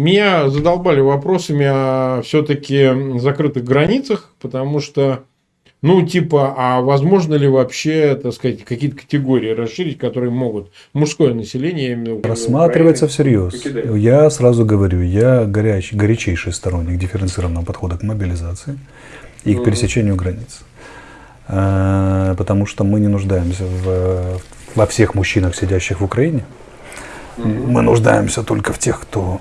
Меня задолбали вопросами о все-таки закрытых границах, потому что, ну, типа, а возможно ли вообще, так сказать, какие-то категории расширить, которые могут мужское население Рассматривается Украины, всерьез. покидать? Я сразу говорю, я горяч, горячейший сторонник дифференцированного подхода к мобилизации и к пересечению границ. Э, Потому что мы не нуждаемся в, во всех мужчинах, сидящих в Украине. Мы нуждаемся только в тех, кто,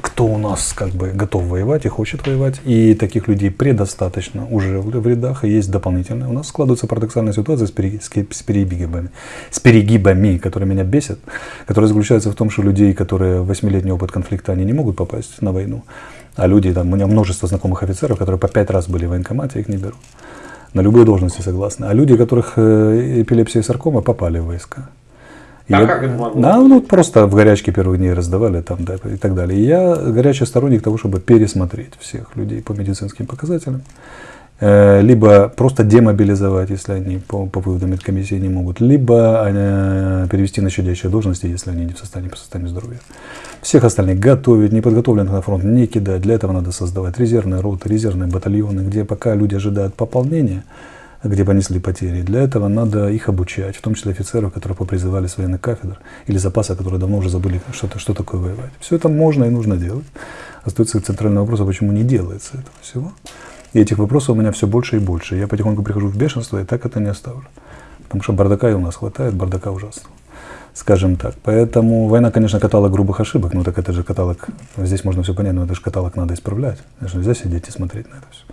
кто у нас как бы готов воевать и хочет воевать. И таких людей предостаточно уже в рядах. И есть дополнительные. У нас складывается парадоксальная ситуация с, пере- с с перегибами, с перегибами, которые меня бесят, которые заключаются в том, что людей, которые восьмилетний опыт конфликта, они не могут попасть на войну. А люди, там, у меня множество знакомых офицеров, которые по пять раз были в военкомате, их не берут. На любые должности согласны. А люди, у которых э, эпилепсия и саркома, попали в войска. А я- как это могло Да, ну просто в горячке первых дней раздавали там, да, и так далее. И я горячий сторонник того, чтобы пересмотреть всех людей по медицинским показателям. Э, Либо просто демобилизовать, если они по, по выводам медкомиссии не могут, либо э, перевести на щадящие должности, если они не в состоянии по состоянию здоровья. Всех остальных готовить, неподготовленных на фронт не кидать. Для этого надо создавать резервные роты, резервные батальоны, где пока люди ожидают пополнения, где понесли потери. Для этого надо их обучать, в том числе офицеров, которые попризывали с военных кафедр, или запаса, которые давно уже забыли, что, что такое воевать. Все это можно и нужно делать. Остается центральный вопрос, а почему не делается этого всего. И этих вопросов у меня все больше и больше. Я потихоньку прихожу в бешенство, и так это не оставлю. Потому что бардака и у нас хватает, бардака ужасного. Скажем так. Поэтому война, конечно, каталог грубых ошибок. Ну так это же каталог, здесь можно все понять, но это же каталог надо исправлять. Же нельзя сидеть и смотреть на это все.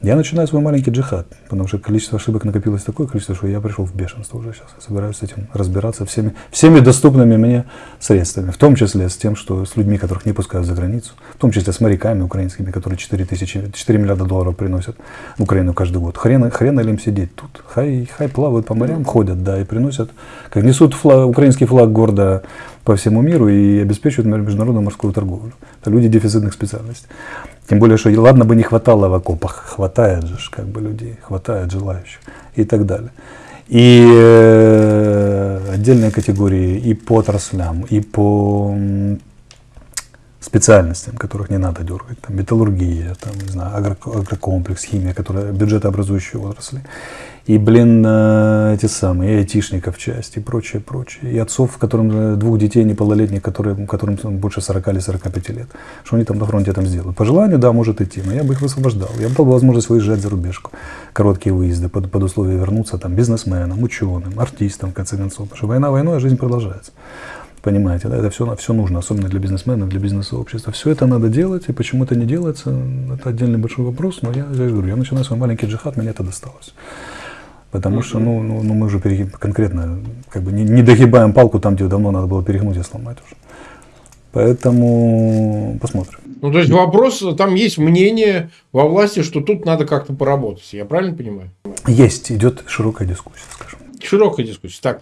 Я начинаю свой маленький джихад, потому что количество ошибок накопилось такое количество, что я пришел в бешенство уже сейчас. Собираюсь с этим разбираться всеми, всеми доступными мне средствами, в том числе с тем, что с людьми, которых не пускают за границу, в том числе с моряками украинскими, которые 4, тысячи, 4 миллиарда долларов приносят в Украину каждый год. Хрен, хрен ли им сидеть тут? Хай, хай плавают по морям, ходят, да, и приносят, как несут флаг, украинский флаг гордо по всему миру и обеспечивают международную морскую торговлю. Это люди дефицитных специальностей. Тем более, что ладно бы не хватало в окопах, хватает же как бы людей, хватает желающих и так далее. И э, отдельные категории и по отраслям, и по специальностям, которых не надо дергать, там металлургия, там, не знаю, агро- агрокомплекс, химия, которые бюджетообразующие отрасли. И, блин, э, эти самые, и айтишников часть, и прочее, прочее. И отцов, которым э, двух детей неполнолетних, которые, которым больше 40 или 45 лет. Что они там на фронте там сделают? По желанию, да, может идти, но я бы их высвобождал. Я бы дал возможность выезжать за рубежку. Короткие выезды, под, под условие вернуться там бизнесменам, ученым, артистам, в конце концов. Потому что война войной, а жизнь продолжается. Понимаете, да, это все, все нужно, особенно для бизнесменов, для бизнес-сообщества. Все это надо делать, и почему это не делается, это отдельный большой вопрос, но я, я говорю, я начинаю свой маленький джихад, мне это досталось. Потому что, ну, ну, ну мы уже перегиб, конкретно как бы не, не догибаем палку там, где давно надо было перегнуть и сломать уже. Поэтому посмотрим. Ну, то есть вопрос, там есть мнение во власти, что тут надо как-то поработать. Я правильно понимаю? Есть, идет широкая дискуссия, скажем. Широкая дискуссия. Так,